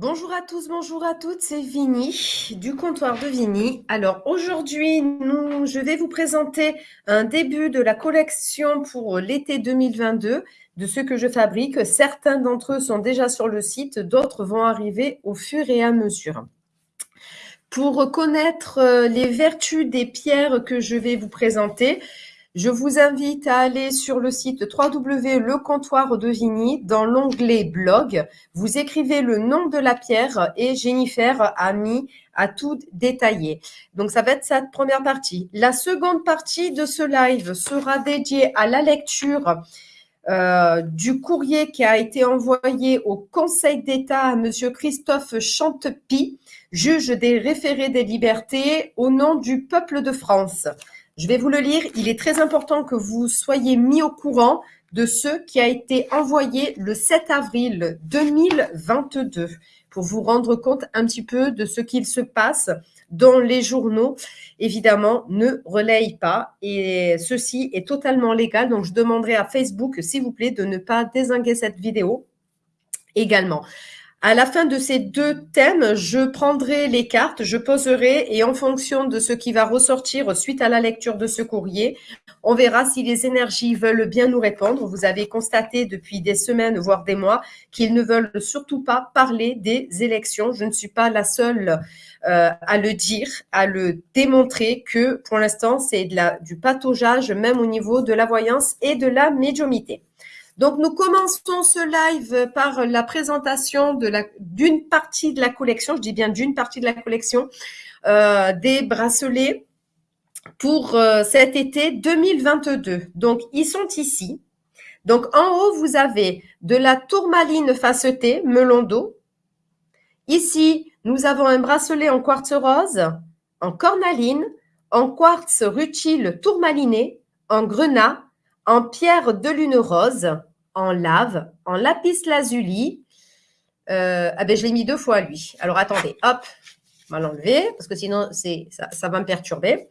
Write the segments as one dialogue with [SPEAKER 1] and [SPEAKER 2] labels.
[SPEAKER 1] Bonjour à tous, bonjour à toutes, c'est Vini du comptoir de Vini. Alors aujourd'hui, je vais vous présenter un début de la collection pour l'été 2022 de ce que je fabrique. Certains d'entre eux sont déjà sur le site, d'autres vont arriver au fur et à mesure. Pour connaître euh, les vertus des pierres que je vais vous présenter, je vous invite à aller sur le site www.lecomptoirdevigny dans l'onglet blog. Vous écrivez le nom de la pierre et Jennifer a mis à tout détailler. Donc, ça va être cette première partie. La seconde partie de ce live sera dédiée à la lecture euh, du courrier qui a été envoyé au Conseil d'État à Monsieur Christophe Chantepie, juge des référés des libertés au nom du peuple de France. Je vais vous le lire. Il est très important que vous soyez mis au courant de ce qui a été envoyé le 7 avril 2022 pour vous rendre compte un petit peu de ce qu'il se passe dans les journaux, évidemment, ne relayent pas. Et ceci est totalement légal. Donc, je demanderai à Facebook, s'il vous plaît, de ne pas désinguer cette vidéo également. À la fin de ces deux thèmes, je prendrai les cartes, je poserai et en fonction de ce qui va ressortir suite à la lecture de ce courrier, on verra si les énergies veulent bien nous répondre. Vous avez constaté depuis des semaines, voire des mois, qu'ils ne veulent surtout pas parler des élections. Je ne suis pas la seule euh, à le dire, à le démontrer que pour l'instant, c'est du pataugeage, même au niveau de la voyance et de la médiumité. Donc, nous commençons ce live par la présentation d'une partie de la collection, je dis bien d'une partie de la collection, euh, des bracelets pour euh, cet été 2022. Donc, ils sont ici. Donc, en haut, vous avez de la tourmaline facetée, melon d'eau. Ici, nous avons un bracelet en quartz rose, en cornaline, en quartz rutile tourmaliné, en grenat, en pierre de lune rose, en lave, en lapis lazuli. Euh, ah ben, je l'ai mis deux fois, lui. Alors, attendez, hop, on va l'enlever, parce que sinon, ça, ça va me perturber.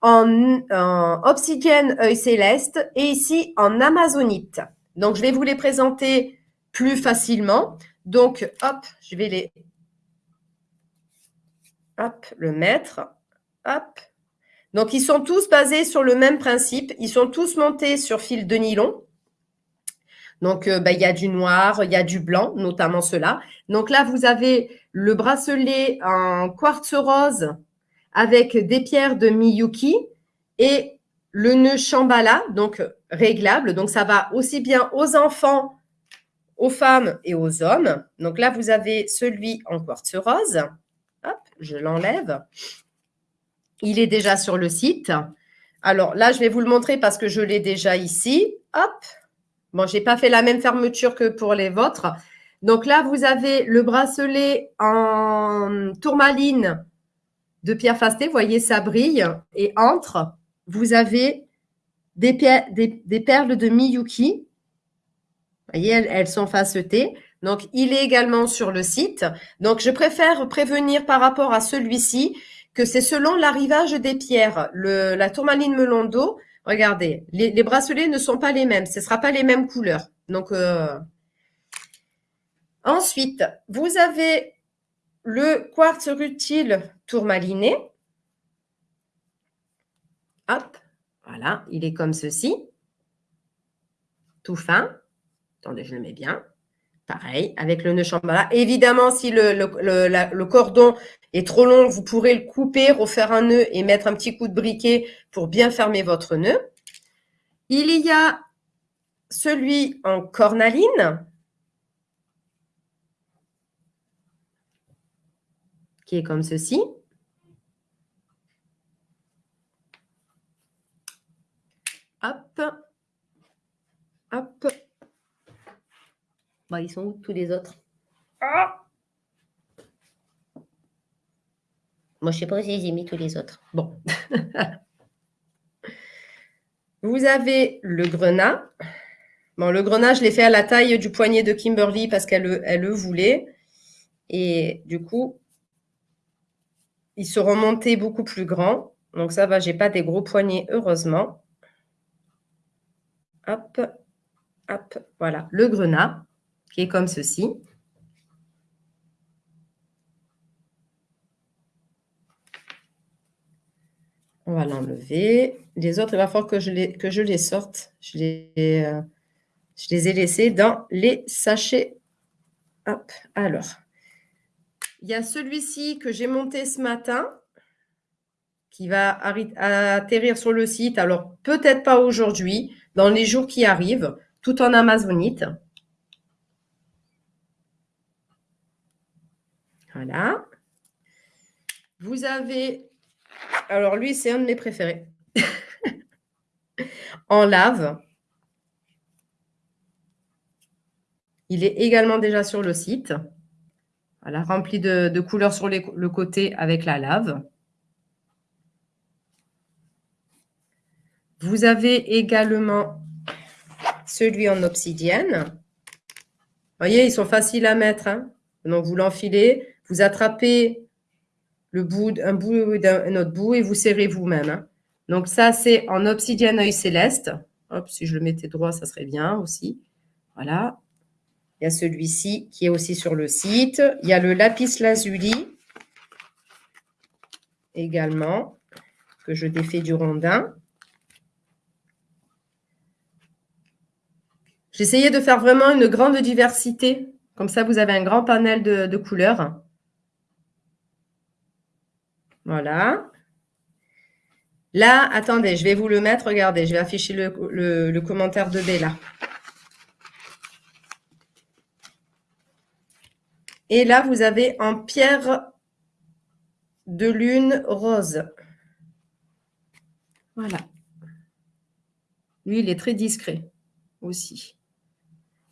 [SPEAKER 1] En, en obsidienne œil céleste et ici en amazonite. Donc, je vais vous les présenter plus facilement. Donc, hop, je vais les... Hop, le mettre. Hop. Donc, ils sont tous basés sur le même principe. Ils sont tous montés sur fil de nylon. Donc, euh, bah, il y a du noir, il y a du blanc, notamment cela. Donc là, vous avez le bracelet en quartz rose avec des pierres de Miyuki et le nœud Shambhala, donc réglable. Donc, ça va aussi bien aux enfants, aux femmes et aux hommes. Donc là, vous avez celui en quartz rose. Hop, je l'enlève. Il est déjà sur le site. Alors là, je vais vous le montrer parce que je l'ai déjà ici. Hop, Bon, je n'ai pas fait la même fermeture que pour les vôtres. Donc là, vous avez le bracelet en tourmaline de Pierre Fasté. Vous voyez, ça brille. Et entre, vous avez des, perles de Miyuki. Vous voyez, elles, elles sont facetées. Donc, il est également sur le site. Donc, je préfère prévenir par rapport à celui-ci que c'est selon l'arrivage des pierres. Le, la tourmaline melon d'eau, Regardez, les, bracelets ne sont pas les mêmes. Ce ne sera pas les mêmes couleurs. Donc, euh, ensuite, vous avez le quartz rutile tourmaliné. Hop, voilà, il est comme ceci. Tout fin. Attendez, je le mets bien. Pareil, avec le nœud chambala. Évidemment, si le, le, cordon est trop long, vous pourrez le couper, refaire un nœud et mettre un petit coup de briquet pour bien fermer votre nœud. Il y a celui en cornaline, qui est comme ceci. Hop, hop. Bah, ils sont où tous les autres? Ah Moi, je ne sais pas si j'ai mis tous les autres. Bon. Vous avez le grenat. Bon, le grenat, je l'ai fait à la taille du poignet de Kimberly parce qu'elle elle le voulait. Et du coup, ils seront montés beaucoup plus grands. Donc ça va, j'ai pas des gros poignets, heureusement. Hop, hop, voilà, le grenat qui est comme ceci. On va l'enlever. Les autres, il va falloir que je les, que je les sorte. Je les, euh, je les ai laissés dans les sachets. Hop, alors. Il y a celui-ci que j'ai monté ce matin qui va atterrir sur le site. Alors, peut-être pas aujourd'hui, dans les jours qui arrivent, tout en amazonite. Voilà. Vous avez, alors lui, c'est un de mes préférés. en lave. Il est également déjà sur le site. Voilà, rempli de, couleurs sur le côté avec la lave. Vous avez également celui en obsidienne. Vous voyez, ils sont faciles à mettre. Hein. Donc, vous l'enfilez, vous attrapez le bout, un d'un autre bout et vous serrez vous-même. Hein. Donc, ça, c'est en obsidienne œil céleste. Hop, si je le mettais droit, ça serait bien aussi. Voilà. Il y a celui-ci qui est aussi sur le site. Il y a le lapis lazuli également, que je défais du rondin. J'essayais de faire vraiment une grande diversité. Comme ça, vous avez un grand panel de, couleurs. Voilà. Là, attendez, je vais vous le mettre. Regardez, je vais afficher le, le commentaire de Bella. Et là, vous avez en pierre de lune rose. Voilà. Lui, il est très discret aussi.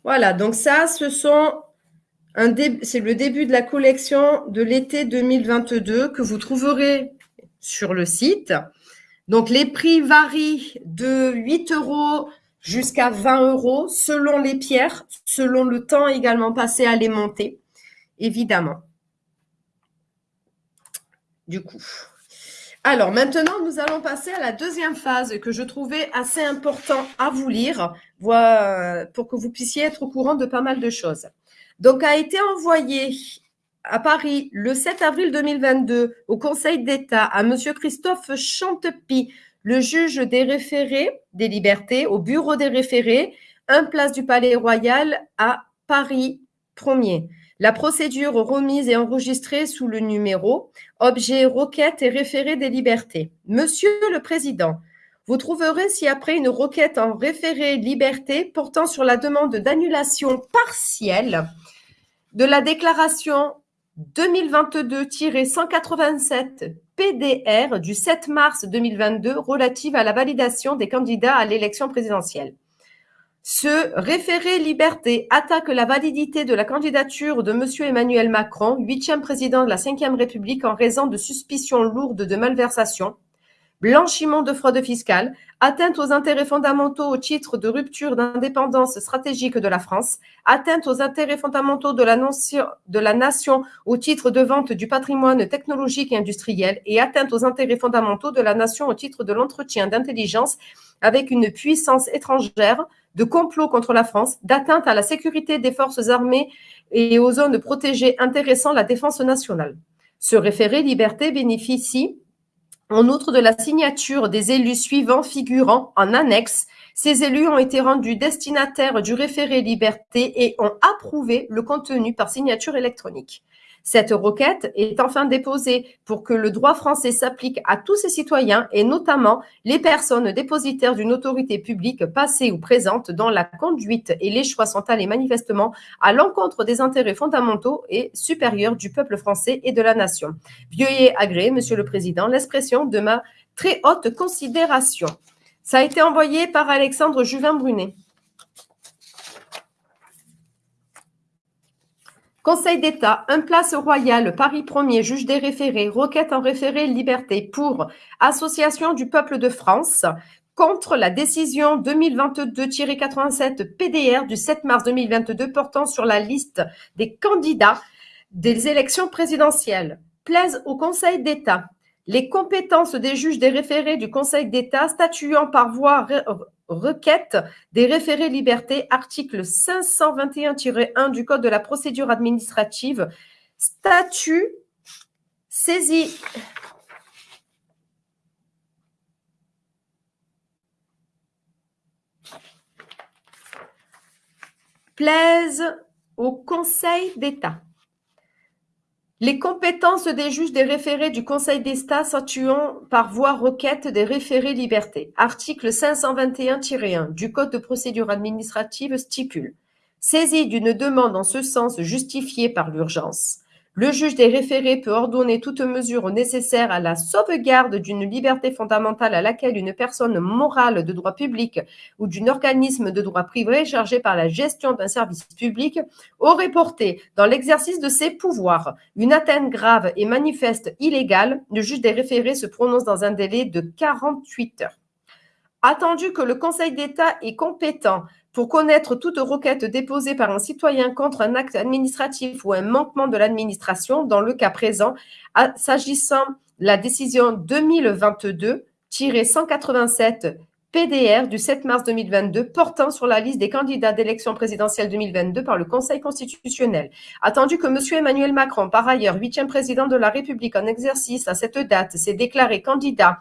[SPEAKER 1] Voilà, donc ça, ce sont c'est le début de la collection de l'été 2022 que vous trouverez sur le site. Donc, les prix varient de 8 euros jusqu'à 20 euros selon les pierres, selon le temps également passé à les monter évidemment. Du coup. Alors maintenant, nous allons passer à la deuxième phase que je trouvais assez important à vous lire pour que vous puissiez être au courant de pas mal de choses. Donc, a été envoyé à Paris le 7 avril 2022 au Conseil d'État à M. Christophe Chantepie, le juge des référés des libertés, au bureau des référés, un place du Palais Royal à Paris 1er. La procédure remise et enregistrée sous le numéro Objet, requête et référé des libertés. Monsieur le Président, vous trouverez ci-après une requête en référé liberté portant sur la demande d'annulation partielle de la déclaration 2022-187 PDR du 7 mars 2022 relative à la validation des candidats à l'élection présidentielle. Ce référé liberté attaque la validité de la candidature de M. Emmanuel Macron, huitième président de la Ve République, en raison de suspicions lourdes de malversation, blanchiment de fraude fiscale, atteinte aux intérêts fondamentaux au titre de rupture d'indépendance stratégique de la France, atteinte aux intérêts fondamentaux de la, nation au titre de vente du patrimoine technologique et industriel et atteinte aux intérêts fondamentaux de la nation au titre de l'entretien d'intelligence avec une puissance étrangère de complot contre la France, d'atteinte à la sécurité des forces armées et aux zones protégées intéressant la défense nationale. Ce référé liberté bénéficie en outre de la signature des élus suivants figurant en annexe. Ces élus ont été rendus destinataires du référé liberté et ont approuvé le contenu par signature électronique. Cette requête est enfin déposée pour que le droit français s'applique à tous ses citoyens et notamment les personnes dépositaires d'une autorité publique passée ou présente dont la conduite et les choix sont allés manifestement à l'encontre des intérêts fondamentaux et supérieurs du peuple français et de la nation. Veuillez agréer, Monsieur le Président, l'expression de ma très haute considération. Ça a été envoyé par Alexandre Juvin-Brunet. Conseil d'État, un place royale, Paris 1er, juge des référés, requête en référé liberté pour Association du peuple de France contre la décision 2022-87 PDR du 7 mars 2022 portant sur la liste des candidats des élections présidentielles. Plaise au Conseil d'État les compétences des juges des référés du Conseil d'État statuant par voie requête des référés liberté, article 521-1 du Code de la procédure administrative, statut saisi plaise au Conseil d'État. Les compétences des juges des référés du Conseil d'État s'attuant par voie requête des référés liberté. Article 521-1 du Code de procédure administrative stipule. Saisie d'une demande en ce sens justifiée par l'urgence, le juge des référés peut ordonner toute mesure nécessaire à la sauvegarde d'une liberté fondamentale à laquelle une personne morale de droit public ou d'un organisme de droit privé chargé par la gestion d'un service public aurait porté dans l'exercice de ses pouvoirs une atteinte grave et manifeste illégale. Le juge des référés se prononce dans un délai de 48 heures. Attendu que le Conseil d'État est compétent pour connaître toute requête déposée par un citoyen contre un acte administratif ou un manquement de l'administration, dans le cas présent, s'agissant la décision 2022-187 PDR du 7 mars 2022 portant sur la liste des candidats d'élection présidentielle 2022 par le Conseil constitutionnel. Attendu que M. Emmanuel Macron, par ailleurs huitième président de la République en exercice à cette date, s'est déclaré candidat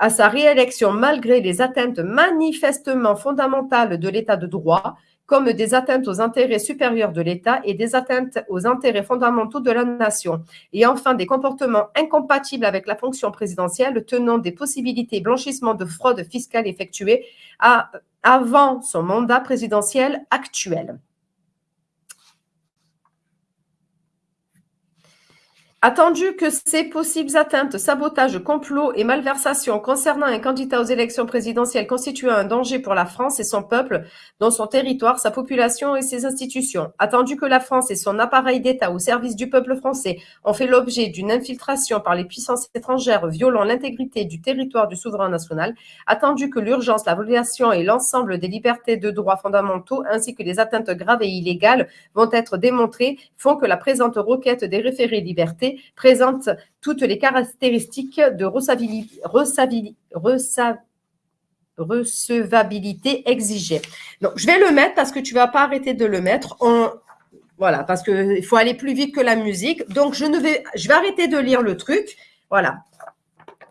[SPEAKER 1] à sa réélection malgré les atteintes manifestement fondamentales de l'état de droit, comme des atteintes aux intérêts supérieurs de l'État et des atteintes aux intérêts fondamentaux de la nation, et enfin des comportements incompatibles avec la fonction présidentielle tenant des possibilités blanchissement de fraude fiscale effectuées avant son mandat présidentiel actuel. Attendu que ces possibles atteintes, sabotages, complots et malversations concernant un candidat aux élections présidentielles constituent un danger pour la France et son peuple, dans son territoire, sa population et ses institutions. Attendu que la France et son appareil d'État au service du peuple français ont fait l'objet d'une infiltration par les puissances étrangères violant l'intégrité du territoire du souverain national. Attendu que l'urgence, la violation et l'ensemble des libertés de droits fondamentaux ainsi que les atteintes graves et illégales vont être démontrées, font que la présente requête des référés libertés présente toutes les caractéristiques de recevabilité exigées. Donc, je vais le mettre parce que tu ne vas pas arrêter de le mettre. voilà, parce qu'il faut aller plus vite que la musique. Donc, je, ne vais, je vais arrêter de lire le truc. Voilà.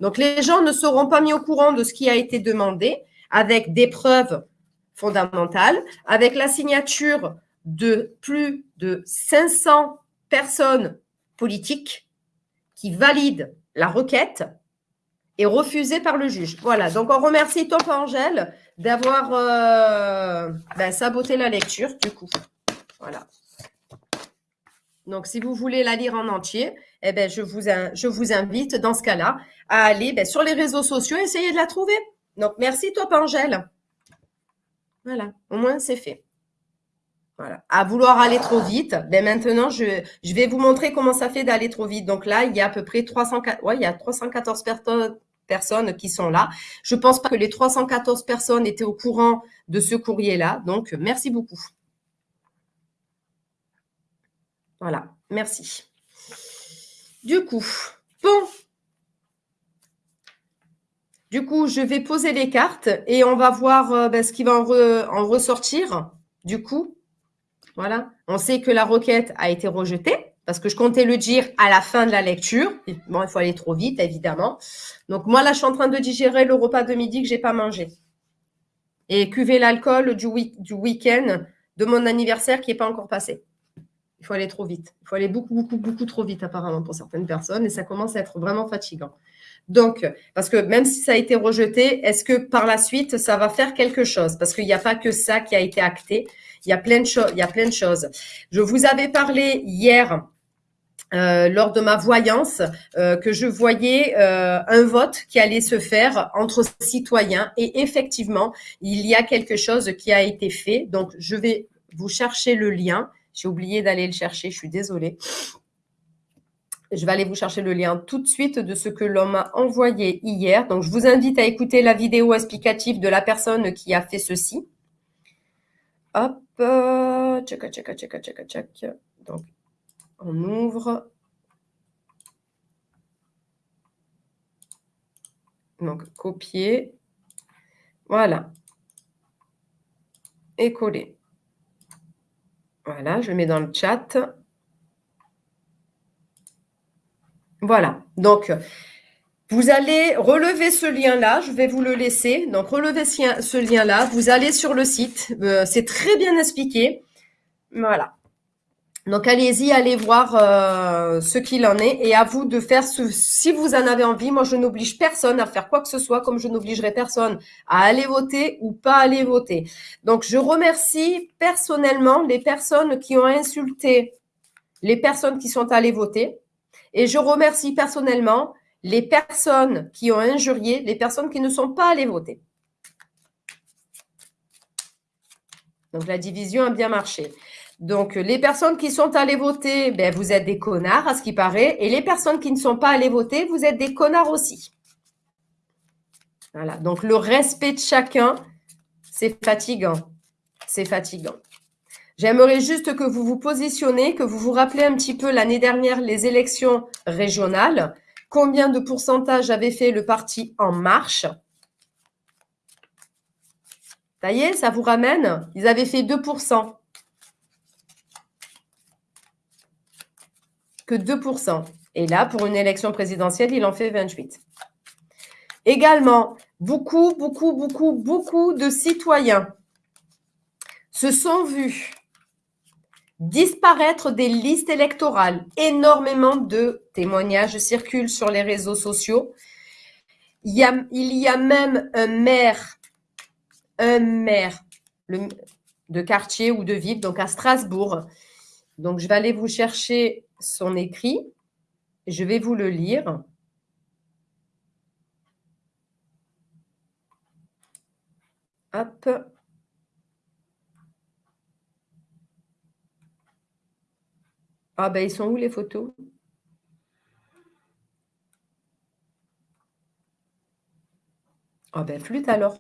[SPEAKER 1] Donc, les gens ne seront pas mis au courant de ce qui a été demandé avec des preuves fondamentales, avec la signature de plus de 500 personnes politique qui valide la requête est refusée par le juge. Voilà, donc on remercie Top Angèle d'avoir euh, ben, saboté la lecture, du coup. Voilà. Donc, si vous voulez la lire en entier, eh ben, je, vous, invite, dans ce cas-là, à aller ben, sur les réseaux sociaux et essayer de la trouver. Donc, merci Top Angèle. Voilà, au moins, c'est fait. Voilà. À vouloir aller trop vite, ben maintenant, je, je vais vous montrer comment ça fait d'aller trop vite. Donc là, il y a à peu près 300, ouais, il y a 314 personnes qui sont là. Je pense pas que les 314 personnes étaient au courant de ce courrier-là. Donc, merci beaucoup. Voilà, merci. Du coup, bon. Du coup, je vais poser les cartes et on va voir euh, ben, ce qui va en ressortir. Du coup, voilà. On sait que la requête a été rejetée parce que je comptais le dire à la fin de la lecture. Bon, il faut aller trop vite, évidemment. Donc, moi, là, je suis en train de digérer le repas de midi que j'ai pas mangé. Et cuver l'alcool du, du week-end de mon anniversaire qui n'est pas encore passé. Il faut aller trop vite. Il faut aller beaucoup, beaucoup, beaucoup trop vite, apparemment, pour certaines personnes. Et ça commence à être vraiment fatigant. Donc, parce que même si ça a été rejeté, est-ce que par la suite, ça va faire quelque chose? Parce qu'il n'y a pas que ça qui a été acté. Il y a plein de choses. Je vous avais parlé hier euh, lors de ma voyance euh, que je voyais euh, un vote qui allait se faire entre citoyens et effectivement, il y a quelque chose qui a été fait. Donc, je vais vous chercher le lien. J'ai oublié d'aller le chercher, je suis désolée. Je vais aller vous chercher le lien tout de suite de ce que l'on m'a envoyé hier. Donc, je vous invite à écouter la vidéo explicative de la personne qui a fait ceci. Hop, check, check, check, check, check. Donc, on ouvre. Donc, copier. Voilà. Et coller. Voilà, je mets dans le chat. Voilà. Donc, vous allez relever ce lien-là, je vais vous le laisser. Donc, relevez ce lien-là, vous allez sur le site, euh, c'est très bien expliqué. Voilà. Donc allez-y, allez voir euh, ce qu'il en est et à vous de faire ce, si vous en avez envie. Moi, je n'oblige personne à faire quoi que ce soit, comme je n'obligerai personne à aller voter ou pas aller voter. Donc, je remercie personnellement les personnes qui ont insulté les personnes qui sont allées voter et je remercie personnellement les personnes qui ont injurié les personnes qui ne sont pas allées voter. Donc, la division a bien marché. Donc, les personnes qui sont allées voter, ben, vous êtes des connards, à ce qui paraît. Et les personnes qui ne sont pas allées voter, vous êtes des connards aussi. Voilà. Donc, le respect de chacun, c'est fatigant. C'est fatigant. J'aimerais juste que vous vous positionnez, que vous vous rappelez un petit peu l'année dernière les élections régionales. Combien de pourcentage avait fait le parti En Marche? Ça y est, ça vous ramène? Ils avaient fait 2%. que 2%. Et là, pour une élection présidentielle, il en fait 28. Également, beaucoup, beaucoup, beaucoup, beaucoup de citoyens se sont vus disparaître des listes électorales. Énormément de témoignages circulent sur les réseaux sociaux. Il y a, même un maire, un maire de quartier ou de ville, donc à Strasbourg. Donc, je vais aller vous chercher son écrit. Je vais vous le lire. Hop. Ah ben, ils sont où les photos? Ah ben, flûte alors.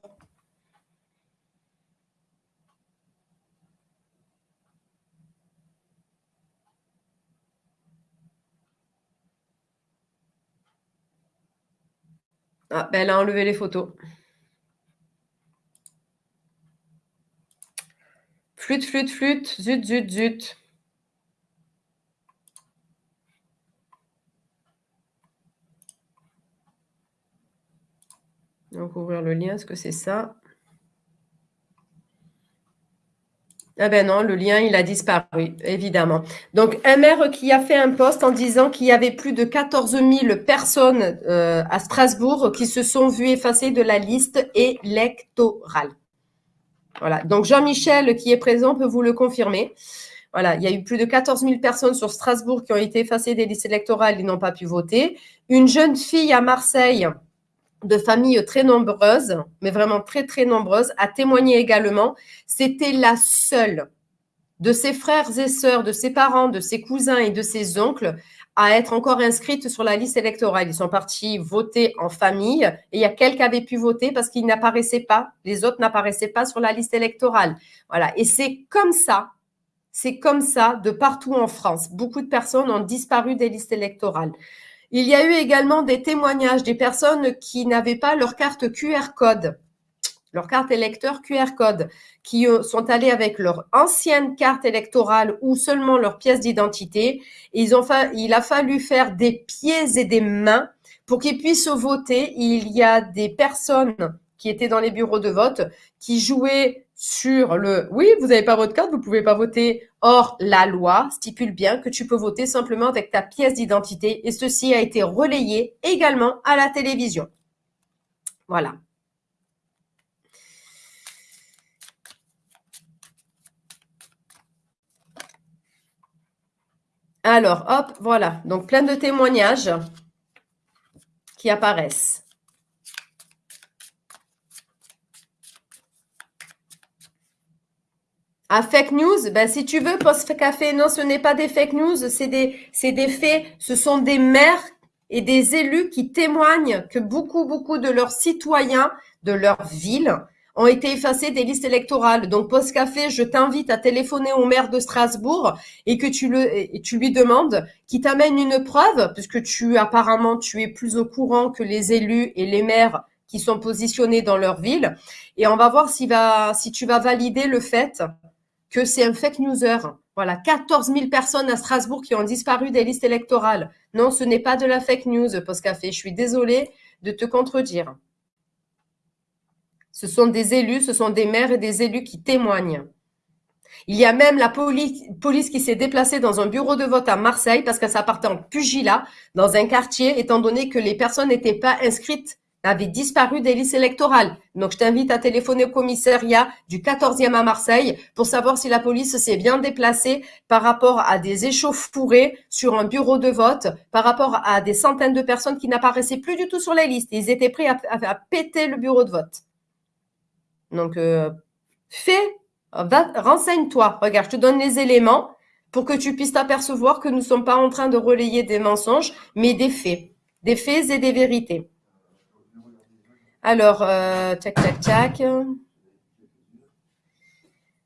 [SPEAKER 1] Ah, ben elle a enlevé les photos. Flûte, flûte, flûte. Zut, zut, zut. Donc, ouvrir le lien, est-ce que c'est ça? Ah ben non, le lien, il a disparu, évidemment. Donc, un maire qui a fait un poste en disant qu'il y avait plus de 14 000 personnes euh, à Strasbourg qui se sont vues effacées de la liste électorale. Voilà. Donc, Jean-Michel, qui est présent, peut vous le confirmer. Voilà, il y a eu plus de 14 000 personnes sur Strasbourg qui ont été effacées des listes électorales et n'ont pas pu voter. Une jeune fille à Marseille de familles très nombreuses, mais vraiment très, très nombreuses, a témoigné également. C'était la seule de ses frères et sœurs, de ses parents, de ses cousins et de ses oncles à être encore inscrite sur la liste électorale. Ils sont partis voter en famille et il y a quelques avaient pu voter parce qu'ils n'apparaissaient pas, les autres n'apparaissaient pas sur la liste électorale. Voilà. Et c'est comme ça, c'est comme ça de partout en France. Beaucoup de personnes ont disparu des listes électorales. Il y a eu également des témoignages des personnes qui n'avaient pas leur carte QR code, leur carte électeur QR code, qui euh, sont allés avec leur ancienne carte électorale ou seulement leur pièce d'identité. Il a fallu faire des pieds et des mains pour qu'ils puissent voter. Il y a des personnes qui étaient dans les bureaux de vote qui jouaient sur le « oui, vous n'avez pas votre carte, vous ne pouvez pas voter ». Or, la loi stipule bien que tu peux voter simplement avec ta pièce d'identité et ceci a été relayé également à la télévision. Voilà. Alors, hop, voilà. Donc, plein de témoignages qui apparaissent. À fake news, ben si tu veux, post café, non, ce n'est pas des fake news, c'est des, c'est des faits. Ce sont des maires et des élus qui témoignent que beaucoup, beaucoup de leurs citoyens de leur ville ont été effacés des listes électorales. Donc, Post Café, je t'invite à téléphoner au maire de Strasbourg et que tu, le, tu lui demandes qu'il t'amène une preuve, puisque tu, apparemment, tu es plus au courant que les élus et les maires qui sont positionnés dans leur ville. Et on va voir si, va, si tu vas valider le fait que c'est un fake newser. Voilà, 14 000 personnes à Strasbourg qui ont disparu des listes électorales. Non, ce n'est pas de la fake news, Postcafé. Je suis désolée de te contredire. Ce sont des élus, ce sont des maires et des élus qui témoignent. Il y a même la police, qui s'est déplacée dans un bureau de vote à Marseille parce que ça partait en pugilat dans un quartier, étant donné que les personnes n'étaient pas inscrites avait disparu des listes électorales. Donc, je t'invite à téléphoner au commissariat du 14e à Marseille pour savoir si la police s'est bien déplacée par rapport à des échauffourées sur un bureau de vote, par rapport à des centaines de personnes qui n'apparaissaient plus du tout sur les listes. Ils étaient prêts à, péter le bureau de vote. Donc, euh, fais, renseigne-toi. Regarde, je te donne les éléments pour que tu puisses t'apercevoir que nous ne sommes pas en train de relayer des mensonges, mais des faits. Des faits et des vérités. Alors, euh, tac, tac.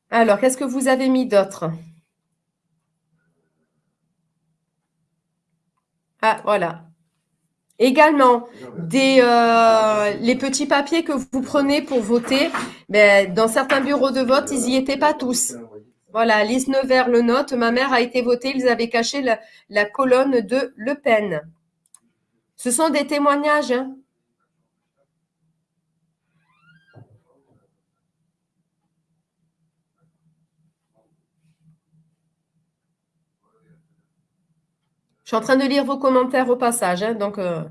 [SPEAKER 1] Alors, qu'est-ce que vous avez mis d'autre? Ah, voilà. Également, des, euh, les petits papiers que vous prenez pour voter, ben, dans certains bureaux de vote, ils n'y étaient pas tous. Voilà, Lise Nevers le note, ma mère a été votée, ils avaient caché la, la colonne de Le Pen. Ce sont des témoignages. Hein. Je suis en train de lire vos commentaires au passage, hein, donc. Euh.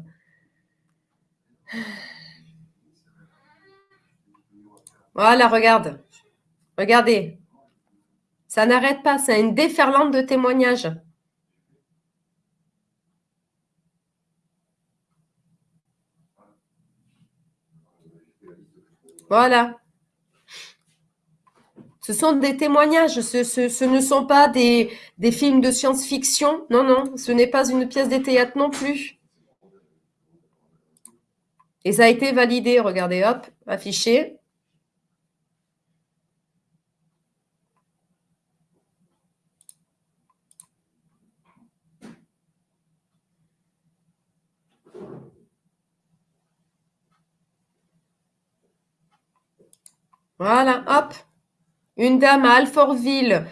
[SPEAKER 1] Voilà, regarde. Regardez. Ça n'arrête pas, c'est une déferlante de témoignages. Voilà. Ce sont des témoignages, ce, ne sont pas des, des films de science-fiction. Non, non, ce n'est pas une pièce de théâtre non plus. Et ça a été validé, regardez, hop, affiché. Voilà, hop. Une dame à Alfortville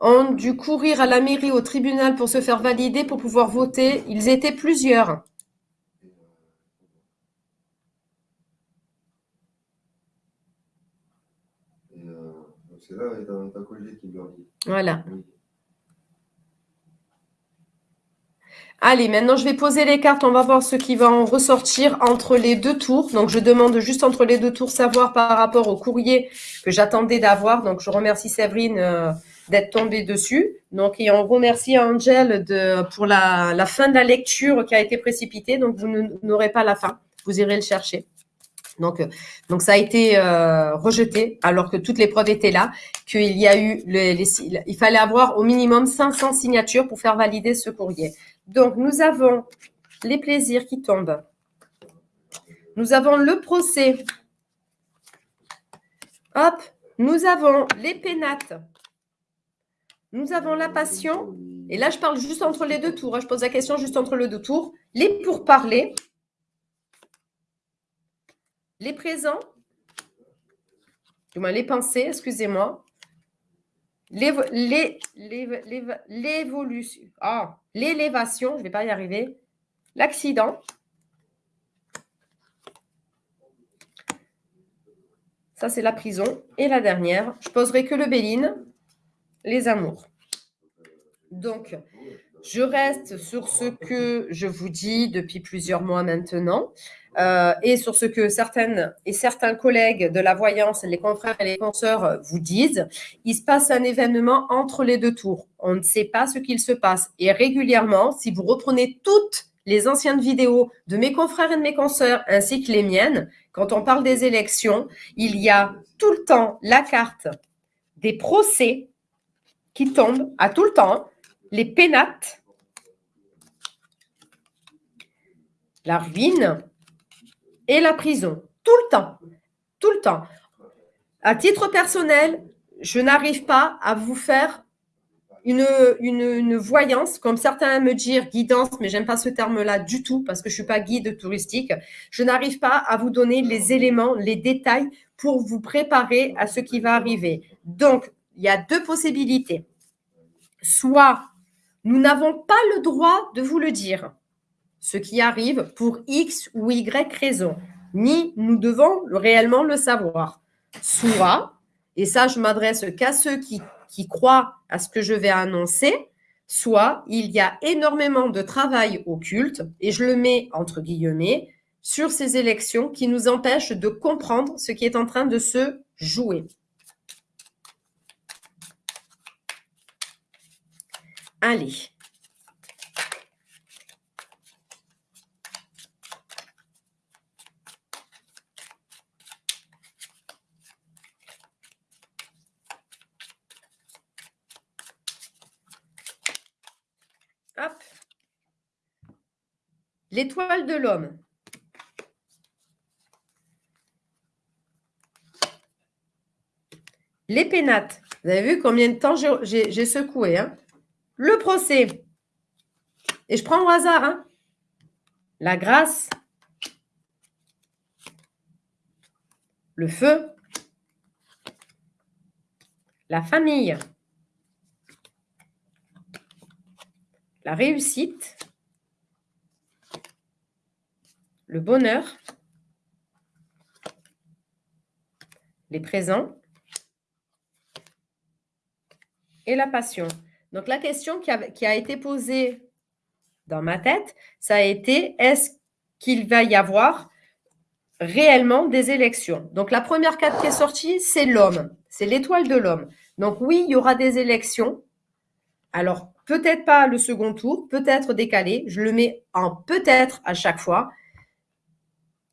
[SPEAKER 1] ont dû courir à la mairie, au tribunal pour se faire valider, pour pouvoir voter. Ils étaient plusieurs. C'est là, ta collègue qui dit. Voilà. Allez, maintenant je vais poser les cartes. On va voir ce qui va en ressortir entre les deux tours. Donc, je demande juste entre les deux tours savoir par rapport au courrier que j'attendais d'avoir. Donc, je remercie Séverine euh, d'être tombée dessus. Donc, et on remercie Angel de, pour la, fin de la lecture qui a été précipitée. Donc, vous n'aurez pas la fin. Vous irez le chercher. Donc, euh, donc ça a été euh, rejeté alors que toutes les preuves étaient là, qu'il y a eu, il fallait avoir au minimum 500 signatures pour faire valider ce courrier. Donc, nous avons les plaisirs qui tombent. Nous avons le procès. Hop, nous avons les pénates. Nous avons la passion. Et là, je parle juste entre les deux tours. Hein. Je pose la question juste entre les deux tours. Les pourparlers. Les présents. Les pensées, excusez-moi. L'évolution. Ah, l'élévation, je ne vais pas y arriver. L'accident. Ça, c'est la prison. Et la dernière, je poserai que le Béline, les amours. Donc, je reste sur ce que je vous dis depuis plusieurs mois maintenant. Euh, et sur ce que certaines et certains collègues de la voyance, les confrères et les consoeurs vous disent, il se passe un événement entre les deux tours. On ne sait pas ce qu'il se passe. Et régulièrement, si vous reprenez toutes les anciennes vidéos de mes confrères et de mes consoeurs, ainsi que les miennes, quand on parle des élections, il y a tout le temps la carte des procès qui tombent à tout le temps, les pénates, la ruine, et la prison. Tout le temps. Tout le temps. À titre personnel, je n'arrive pas à vous faire une, voyance, comme certains me dire guidance, mais j'aime pas ce terme-là du tout parce que je suis pas guide touristique. Je n'arrive pas à vous donner les éléments, les détails pour vous préparer à ce qui va arriver. Donc, il y a deux possibilités. Soit nous n'avons pas le droit de vous le dire ce qui arrive pour X ou Y raison, ni nous devons réellement le savoir. Soit, et ça je m'adresse qu'à ceux qui qui croient à ce que je vais annoncer, soit il y a énormément de travail occulte, et je le mets entre guillemets, sur ces élections qui nous empêchent de comprendre ce qui est en train de se jouer. Allez. Hop. L'étoile de l'homme. Les pénates. Vous avez vu combien de temps j'ai secoué. Hein? Le procès. Et je prends au hasard. Hein. La grâce. Le feu. La famille. La réussite. Le bonheur. Les présents. Et la passion. Donc, la question qui a, été posée dans ma tête, ça a été est-ce qu'il va y avoir réellement des élections? Donc, la première carte qui est sortie, c'est l'homme. C'est l'étoile de l'homme. Donc, oui, il y aura des élections. Alors, peut-être pas le second tour, peut-être décalé. Je le mets en peut-être à chaque fois.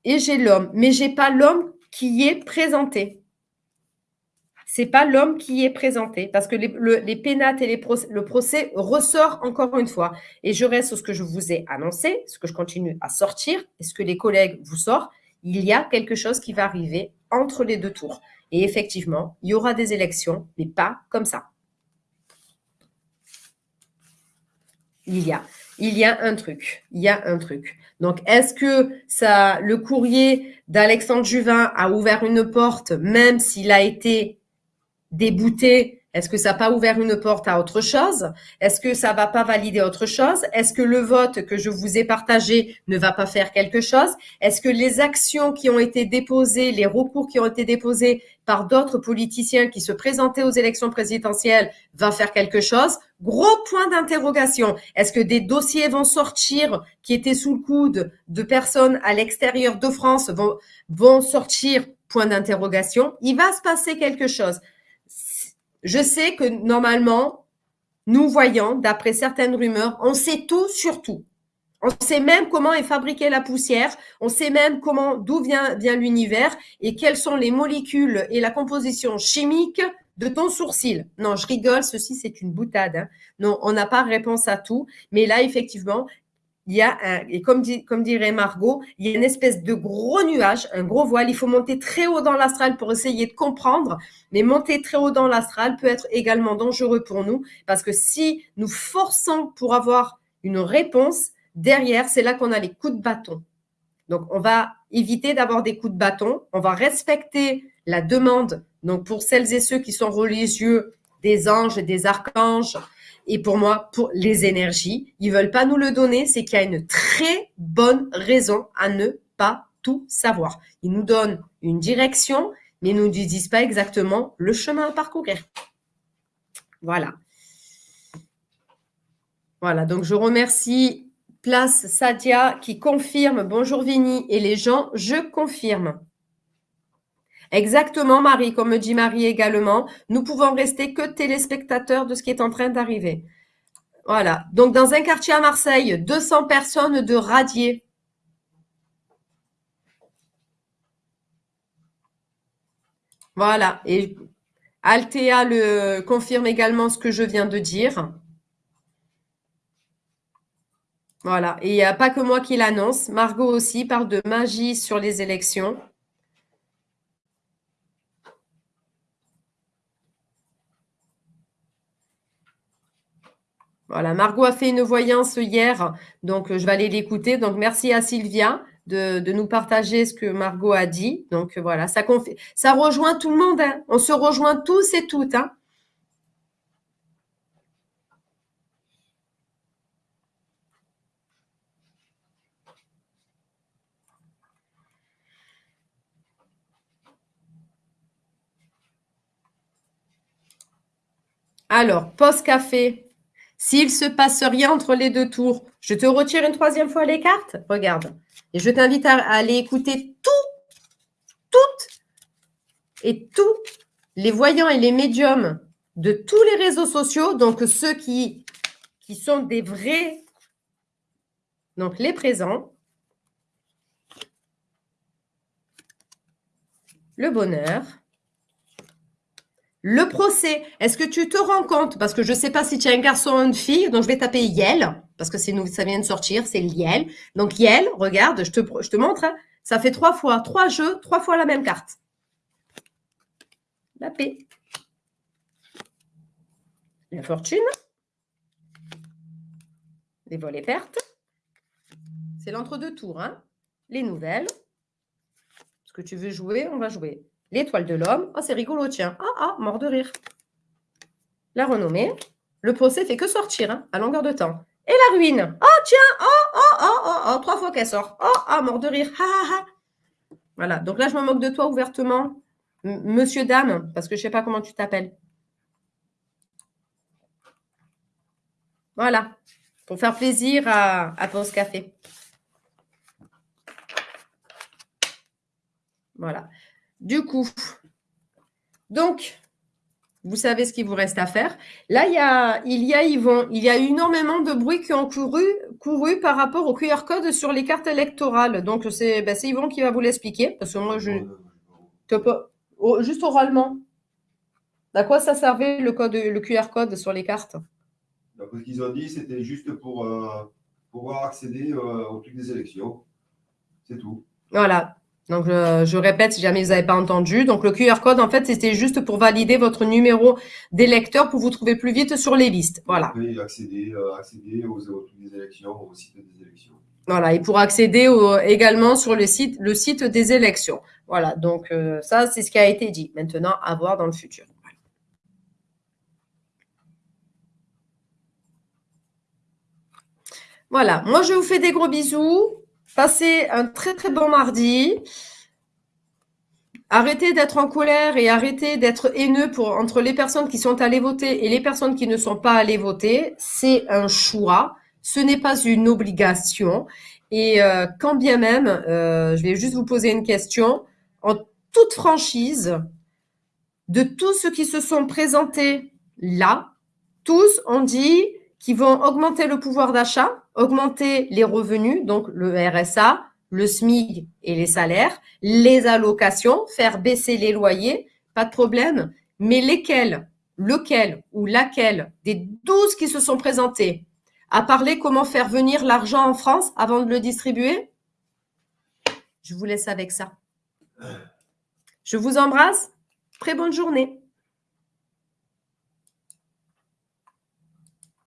[SPEAKER 1] Et j'ai l'homme. Mais je n'ai pas l'homme qui est présenté c'est pas l'homme qui est présenté parce que les, les pénates et les le procès ressort encore une fois. Et je reste sur ce que je vous ai annoncé, ce que je continue à sortir et ce que les collègues vous sortent. Il y a quelque chose qui va arriver entre les deux tours. Et effectivement, il y aura des élections, mais pas comme ça. Il y a, il y a un truc, il y a un truc. Donc, est-ce que ça, le courrier d'Alexandre Juvin a ouvert une porte, même s'il a été débouté est-ce que ça n'a pas ouvert une porte à autre chose? Est-ce que ça va pas valider autre chose? Est-ce que le vote que je vous ai partagé ne va pas faire quelque chose? Est-ce que les actions qui ont été déposées, les recours qui ont été déposés par d'autres politiciens qui se présentaient aux élections présidentielles va faire quelque chose? Gros point d'interrogation. Est-ce que des dossiers vont sortir qui étaient sous le coude de personnes à l'extérieur de France vont, vont sortir? Point d'interrogation. Il va se passer quelque chose. Je sais que normalement, nous voyons, d'après certaines rumeurs, on sait tout sur tout. On sait même comment est fabriquée la poussière, on sait même comment, d'où vient, vient l'univers et quelles sont les molécules et la composition chimique de ton sourcil. Non, je rigole, ceci c'est une boutade. Hein. Non, on n'a pas réponse à tout. Mais là, effectivement, il y a un, et comme, dit, comme dirait Margot, il y a une espèce de gros nuage, un gros voile. Il faut monter très haut dans l'astral pour essayer de comprendre, mais monter très haut dans l'astral peut être également dangereux pour nous parce que si nous forçons pour avoir une réponse, derrière, c'est là qu'on a les coups de bâton. Donc, on va éviter d'avoir des coups de bâton. On va respecter la demande. Donc, pour celles et ceux qui sont religieux, des anges, des archanges, et pour moi, pour les énergies, ils veulent pas nous le donner, c'est qu'il y a une très bonne raison à ne pas tout savoir. Ils nous donnent une direction, mais ils nous disent pas exactement le chemin à parcourir. Voilà. Voilà, donc je remercie Place Sadia qui confirme, bonjour Vini, et les gens, je confirme. Exactement, Marie, comme me dit Marie également, nous pouvons rester que téléspectateurs de ce qui est en train d'arriver. Voilà. Donc, dans un quartier à Marseille, 200 personnes de radiés. Voilà. Et Altea le confirme également ce que je viens de dire. Voilà. Et il n'y a pas que moi qui l'annonce. Margot aussi parle de magie sur les élections. Voilà, Margot a fait une voyance hier, donc je vais aller l'écouter. Donc, merci à Sylvia de, nous partager ce que Margot a dit. Donc, voilà, ça, ça rejoint tout le monde. Hein. On se rejoint tous et toutes. Hein. Alors, post café. S'il se passe rien entre les deux tours, je te retire une troisième fois les cartes? Regarde. Et je t'invite à, aller écouter tout, toutes et tous les voyants et les médiums de tous les réseaux sociaux, donc ceux qui, qui sont des vrais, donc les présents, le bonheur, le procès. Est-ce que tu te rends compte? Parce que je ne sais pas si tu es un garçon ou une fille, donc je vais taper Yel, parce que ça vient de sortir, c'est Yel. Donc Yel, regarde, je te, je te montre, hein. ça fait trois fois, trois jeux, trois fois la même carte. La paix. La fortune. Les vols et pertes. C'est l'entre-deux tours. Hein. Les nouvelles. Ce que tu veux jouer, on va jouer. L'étoile de l'homme. Oh, c'est rigolo, tiens. Ah, ah, mort de rire. La renommée. Le procès fait que sortir, hein, à longueur de temps. Et la ruine. Oh, tiens. Oh, oh, oh, oh, oh. Trois fois qu'elle sort. Oh, ah, mort de rire. Ha, ha, ha. Voilà. Donc là, je me moque de toi ouvertement. Monsieur, dame, parce que je ne sais pas comment tu t'appelles. Voilà, pour faire plaisir à, à Pause Café. Voilà. Du coup, donc, vous savez ce qu'il vous reste à faire. Là, il y a, il y a Yvon, il y a énormément de bruit qui ont couru, couru par rapport au QR code sur les cartes électorales. Donc, c'est ben, Yvon qui va vous l'expliquer, parce que moi, je... Juste oralement. À quoi ça servait le, code, le QR code sur les cartes?
[SPEAKER 2] Ce qu'ils ont dit, c'était juste pour euh, pouvoir accéder euh, au truc des élections. C'est tout.
[SPEAKER 1] Voilà. Donc, je répète si jamais vous n'avez pas entendu. Donc, le QR code, en fait, c'était juste pour valider votre numéro d'électeur pour vous trouver plus vite sur les listes. Voilà.
[SPEAKER 2] Et accéder, euh, accéder aux, des élections, au site des élections.
[SPEAKER 1] Voilà. Et pour accéder également sur le site, le site des élections. Voilà. Donc, ça, c'est ce qui a été dit. Maintenant, à voir dans le futur. Voilà, moi je vous fais des gros bisous. Passez un très très bon mardi. Arrêtez d'être en colère et arrêtez d'être haineux pour, entre les personnes qui sont allées voter et les personnes qui ne sont pas allées voter. C'est un choix, ce n'est pas une obligation. Et euh, quand bien même, euh, je vais juste vous poser une question, en toute franchise, de tous ceux qui se sont présentés là, tous ont dit qu'ils vont augmenter le pouvoir d'achat, augmenter les revenus, donc le RSA, le SMIC et les salaires, les allocations, faire baisser les loyers, pas de problème. Mais lesquels, lequel ou laquelle des 12 qui se sont présentés a parlé comment faire venir l'argent en France avant de le distribuer? Je vous laisse avec ça. Je vous embrasse. Très bonne journée.